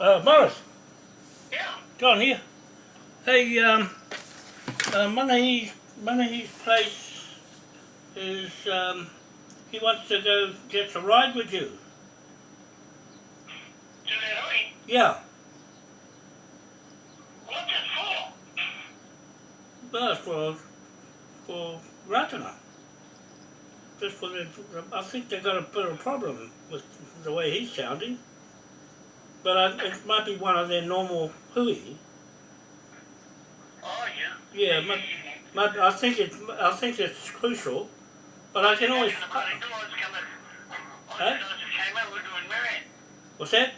Uh, Morris, Yeah. go on here. Hey, um, uh, place is, um, he wants to go get a ride with you. To. Yeah, What's it for? but for, for Ratana. Just for the, I think they've got a bit of a problem with the way he's sounding. But I, it might be one of their normal hui. Oh, yeah. Yeah, but, I think it, I think it's crucial. But I can always. The bloody doors coming. Huh? just, I just came in. We're doing Marion. What's that?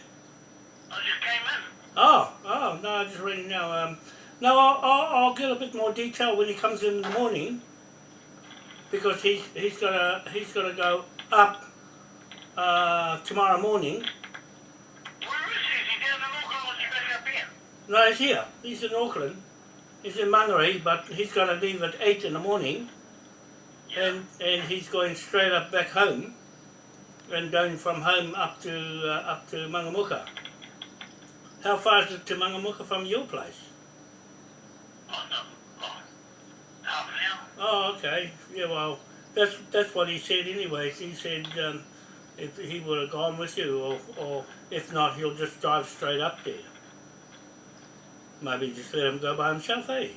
I just came in. Oh, oh, no, I just reading now. Um, no, I'll, I'll, I'll get a bit more detail when he comes in, in the morning, because he's he's gonna he's gonna go up uh, tomorrow morning. Where is he? Is he down in Auckland or is he back up here? No, he's here. He's in Auckland. He's in Mangere, but he's gonna leave at eight in the morning, and and he's going straight up back home, and going from home up to uh, up to Mangamuka. How far is it to Mangamuka from your place? Oh, no. Oh, half an hour. Oh, okay. Yeah, well, that's that's what he said anyway. He said um, if he would have gone with you, or, or if not, he'll just drive straight up there. Maybe just let him go by himself, eh?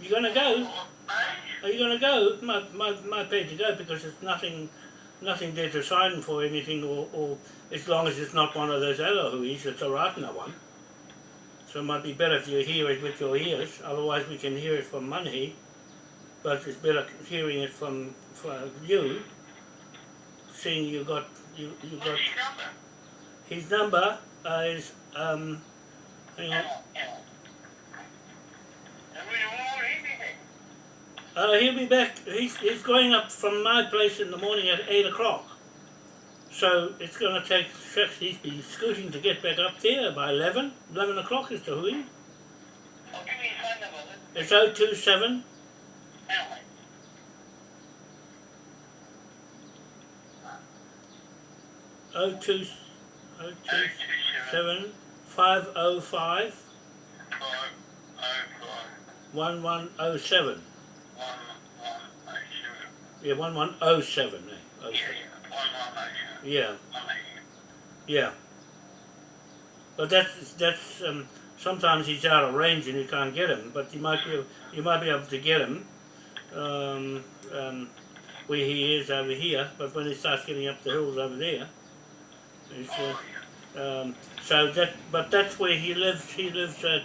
You gonna go? Are you gonna go? Might, might, might pay to go because there's nothing, nothing there to sign for anything, or, or as long as it's not one of those other huis, it's a Ratana one. So it might be better if you hear it with your ears. Otherwise, we can hear it from Manahi, but it's better hearing it from, from you. Seeing you got you you got his number? Uh, is um. Hang on. Uh, he'll be back. He's, he's going up from my place in the morning at 8 o'clock. So it's going to take, shucks, he's be scooting to get back up there by 11. 11 o'clock is the hui. Oh. It's 027 L. 02 Oh, 027 505 five, oh, five, 1107. one, one, oh, seven. Yeah, 1107. Eh? Yeah, 07. yeah, one, one, oh, seven. Yeah, One, oh, yeah. But that's, that's um, sometimes he's out of range and you can't get him, but you might be, you might be able to get him um, um, where he is over here, but when he starts getting up the hills over there, he's, uh, um, so that, but that's where he lives. He lives at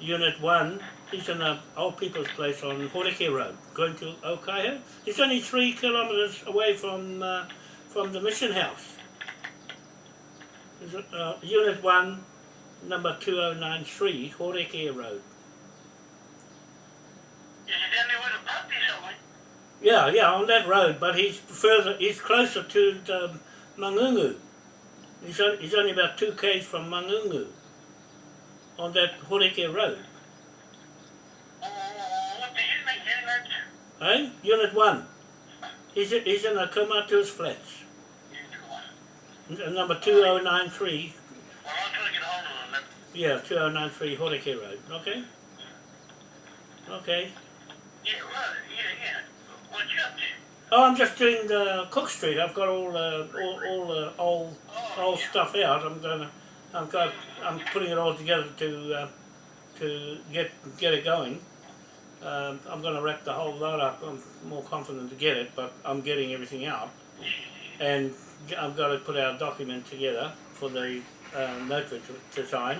Unit One. He's in a old people's place on Horeke Road, going to Okaihau. He's only three kilometres away from uh, from the mission house. Uh, Unit One, number two oh nine three, Horeke Road. Is it down there where the pub is somewhere? Yeah, yeah, on that road, but he's further. He's closer to um, Mangungu. He's, on, he's only about two k's from Mangungu. On that Horeke Road, Oh, what the unit, unit? eh? Unit one. He's he's in the Komatu's flats. N- number two oh nine three. Well, I'll try to get hold of them. Yeah, two oh nine three Horeke Road. Okay. Okay. Yeah, yeah, yeah. Oh, I'm just doing the Cook Street. I've got all uh, all all the old old stuff out. I'm gonna, I've got, I'm putting it all together to, uh, to get get it going. Um, I'm gonna wrap the whole lot up. I'm more confident to get it, but I'm getting everything out, and I've got to put our document together for the uh, notary to, to sign,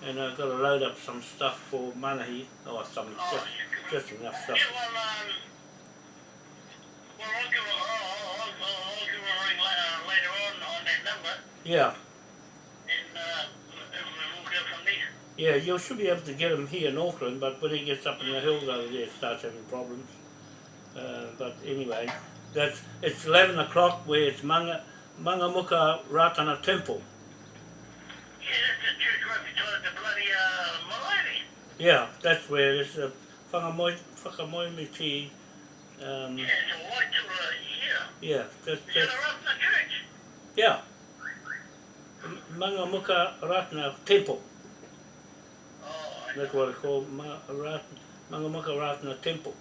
and I've got to load up some stuff for Manahi, or some just just enough stuff. Yeah, well, um, well, I'll I'll, I'll, I'll, give her a ring later, later on on that number, Yeah, uh, yeah, you should be able to get him here in Auckland, but when he gets up in the hills over there, starts having problems. Uh, but anyway, that's it's eleven o'clock where it's Manga Mangamuka Ratana Temple. Yeah, that's the church right beside the bloody, uh. Yeah, that's where it's a Whangamoi Whakamoimiti. Um, Yeah, it's a white, yeah. yeah, that church? yeah, Mangamuka Ratana Temple. Oh, That's what it's called, Ma, Mangamuka Ratana Temple.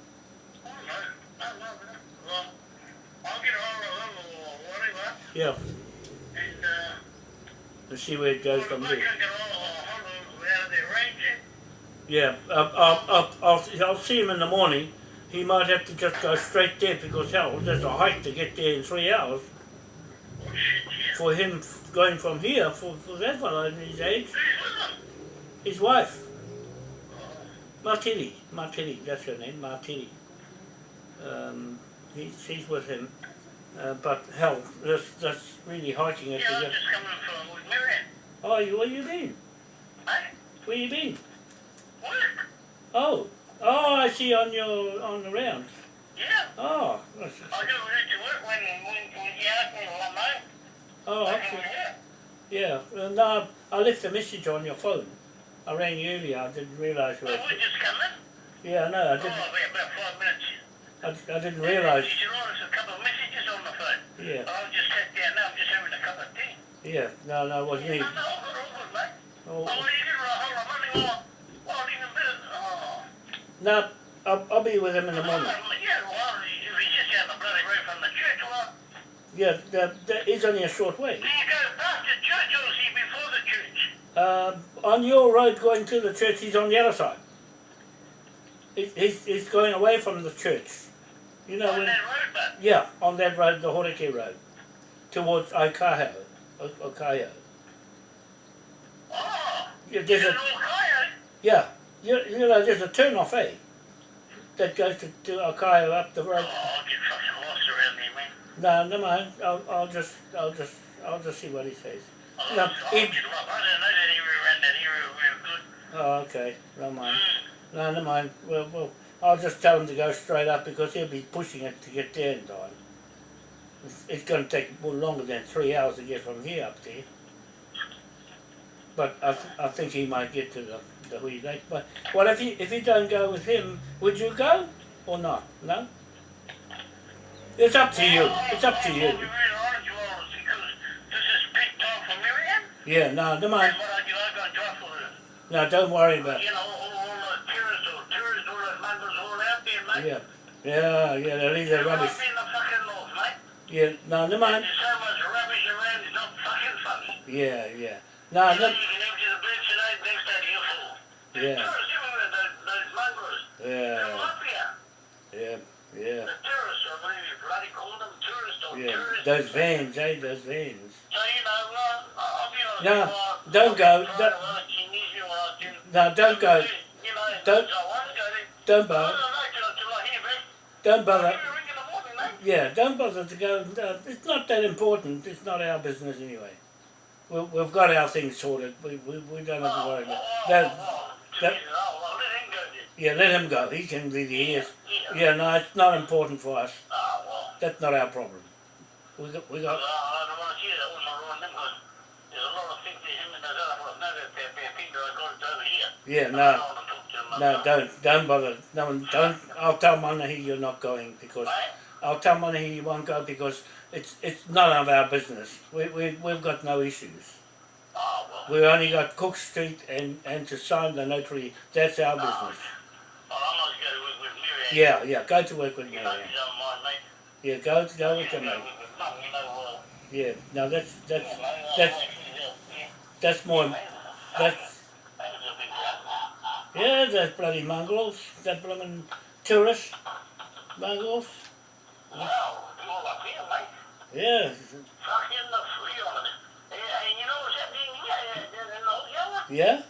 Oh, no, no, no, no. Well, I'll get hold of them or whatever, Yeah, and, uh, see where it goes from there. can get hold of hold of how they arrange it, Yeah, I'll, I'll, I'll, I'll see him in the morning. He might have to just go straight there because hell, there's a hike to get there in three hours. For him going from here, for, for that fellow in his age, his wife, Martini, Martini, that's her name, Martini. Um, he, she's with him. Uh, but hell, that's, that's really hiking it Yeah, I'm just coming from with Miriam. Oh, you, where you been? Hey, Where you been? work. Oh, oh, I see on your on the rounds. Yeah, Oh, that's, I do read to work when, when, when you ask me one night. oh, I okay. yeah. Yeah, well, no, I left a message on your phone. I rang you earlier. I didn't realise you. Well, Were, we just come in. yeah, no, I Oh, didn't. about, about five minutes. I, I didn't realise. You us a couple of messages on the phone. Yeah, I'll just sit down now, I'm just having a cup of tea. yeah. No, no, it wasn't me. No, no, all good, all good, mate. Oh, Oh, you can write, hold on, money, oh, oh, even better, oh. No, I'll, I'll be with him in a moment. Yeah, well, if he's just down the bloody road from the church, Yeah, that, that is only a short way. do you go past the church or is he before the church? Uh, on your road going to the church, he's on the other side. He, he's, he's going away from the church. You know On when? that road, but, Yeah, on that road, the Horeke road, towards Okaho, O- Okaihau. oh, Yeah, there's a coyote. yeah, you, you know, there's a turn off, eh? That goes to, to Okaihau up the road. Oh, I'll get fucking lost around there, man. No, never mind. I'll, I'll just, I'll just, I'll just see what he says. I'll, No, I'll he- get lost. I didn't know that area around that area real good. Oh, okay. Never mind. Mm. No, never mind. Well, well, I'll just tell him to go straight up because he'll be pushing it to get there in time. It's, it's going to take more longer than three hours to get from here up there. But I, th- I think he might get to the the Hui Lake. But well, if you if you don't go with him, would you go or not? No. It's up to you. It's up to you. be really honest with you, because this is peak time for Miriam. Yeah. No, never mind. And what I do, I go and try for the, No, don't worry about. it. you know, all, all the tourists or tourists, all those mongrels all out there, mate. Yeah. Yeah, yeah. They leave their rubbish. Right in the fucking north, mate. Yeah. No, never mind. There's so much rubbish around, it's not fucking funny. Yeah, yeah. No, no. you can empty the bed today, next day you're There's Yeah. everywhere, those, those mongrels. Yeah, here. yeah, yeah, The tourists, I believe you bloody call them tourists or yeah. tourists. Those vans, eh? Those vans. So, you know, well, I'll be honest. No, you, don't go, don't- to work in Israel, I can- No, don't go. You know, Don't- so I want to go there. Don't bother. don't know till, till I hear back. Don't bother. I'll ring in the morning, mate. Yeah, don't bother to go. Uh, it's not that important. It's not our business anyway. We, we've got our things sorted. We, we, we don't have to worry about Oh, that. oh, well, let him go then. Yeah, let him go. He can be the ears. Yeah. Yeah, no, it's not important for us. Oh, well. That's not our problem. We got, we got. I don't want to hear that one around there's a lot of things that him and those other fellas know they're, they're I got it over here. Yeah, no, don't want to talk to them. no, don't, don't bother. No, don't. I'll tell Manahi you're not going because? I'll tell Manahi you won't go because it's it's none of our business. We we we've got no issues. We only got Cook Street and and to sign the notary. That's our business. Oh, I'm going to work with Miriam. Yeah, yeah. Go to work with me. Yeah, don't yeah go go with You mate. with mum, you know, Yeah. No, that's that's that's yeah, that's more. That's that was a big one. yeah. Those bloody mongrels. That blooming tourists mongrels. Well, all up here, mate. Yeah. Fucking the free on it. And, and you know what's happening here? Uh, in the old yellow? Yeah.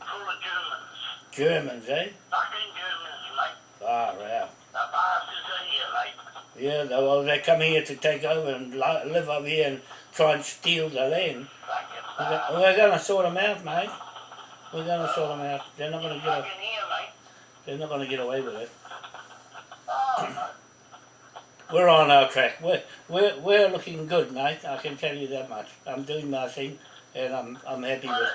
Full of Germans. Germans, eh? Fucking Germans, mate. Far out. The bastards are here, mate. Yeah, they, well, they come here to take over and li- live over here and try and steal the land. Fucking We're, bastards. go- we're going to sort them out, mate. We're going to sort them out. They're not going to get. A, Fucking here, mate. they're not going to get away with it. Oh. We're on our track. We're we're we're looking good, mate. I can tell you that much. I'm doing my thing, and I'm I'm happy with. Well,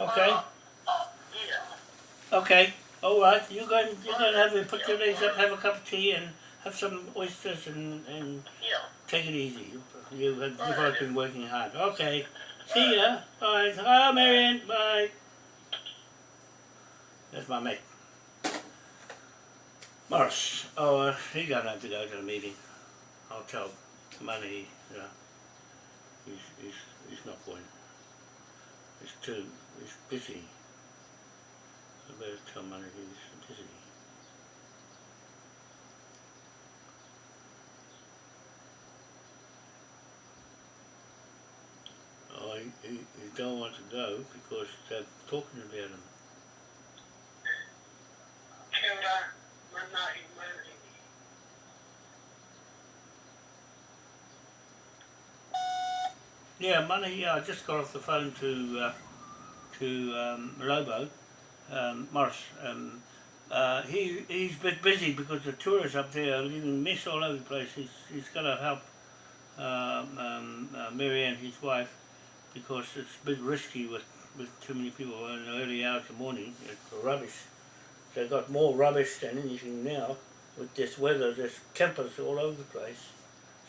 Okay. Uh, yeah. Okay. All right. You go. You go and have put your legs up, have a cup of tea, and have some oysters, and and take it easy. You have, you've been working hard. Okay. See ya. Bye. Oh, Marianne. Bye. That's my mate. Morris. Oh, uh, he's to have to go to the meeting. I'll tell Money, you know, he's, he's, he's not going. Too, he's busy. I better tell Money he's busy. Oh, he, he, he don't want to go because they're talking about him. Kia ora, mana i mana. Yeah, money. Yeah, I just got off the phone to uh, to um, Lobo um, Morris. Um, uh, he he's a bit busy because the tourists up there are leaving mess all over the place. He's he's got to help um, um, uh, Marianne, his wife, because it's a bit risky with with too many people in the early hours of the morning. It's rubbish. They've got more rubbish than anything now with this weather. There's campers all over the place.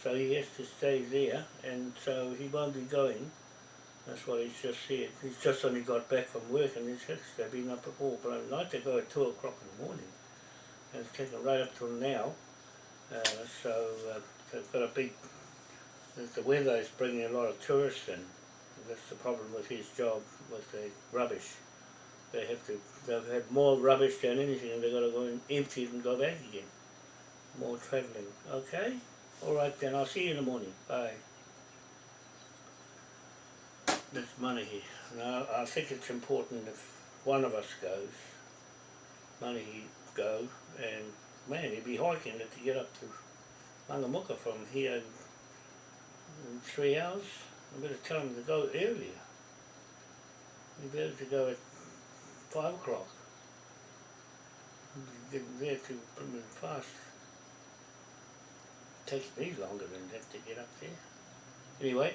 So he has to stay there, and so he won't be going. That's what he's just said. He's just only got back from work, and he's just, they've been up at all blown night. They go at 2 o'clock in the morning, and it's taken right up till now. Uh, so uh, they've got a big, the weather is bringing a lot of tourists in. That's the problem with his job, with the rubbish. They have to, they've had more rubbish than anything, and they've got to go and empty it and go back again. More travelling, okay? Alright then, I'll see you in the morning. Bye. That's money. Now, I think it's important if one of us goes, money go, and man, he'd be hiking it to get up to Mangamuka from here in, three hours. I better tell him to go earlier. He better to go at five o'clock. Get there to in fast takes me longer than that to get up there. Anyway,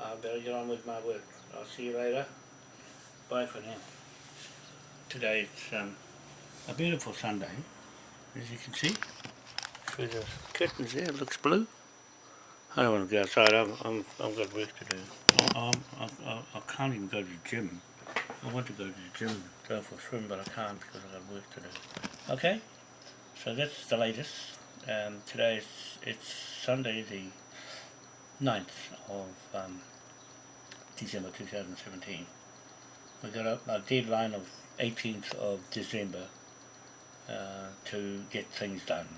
I better get on with my work. I'll see you later. Bye for now. Today it's um, a beautiful Sunday, as you can see. Through the curtains there, it looks blue. I don't want to go outside, I'm, I'm, I've got work to do. I, I, I, I can't even go to the gym. I want to go to the gym, go for a swim, but I can't because I've got work to do. Okay, so that's the latest. Um, today is it's Sunday the 9th of um, December 2017. We got a, a deadline of 18th of December uh, to get things done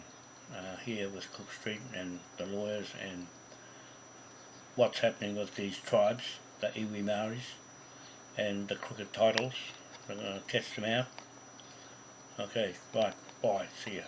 uh, here with Cook Street and the lawyers and what's happening with these tribes, the Iwi Maoris and the crooked titles. We're going to catch them out. Okay, right, bye, see ya.